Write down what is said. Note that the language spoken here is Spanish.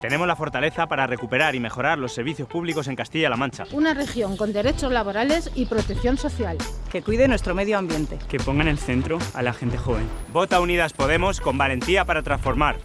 Tenemos la fortaleza para recuperar y mejorar los servicios públicos en Castilla-La Mancha. Una región con derechos laborales y protección social. Que cuide nuestro medio ambiente. Que ponga en el centro a la gente joven. Vota Unidas Podemos con valentía para transformar.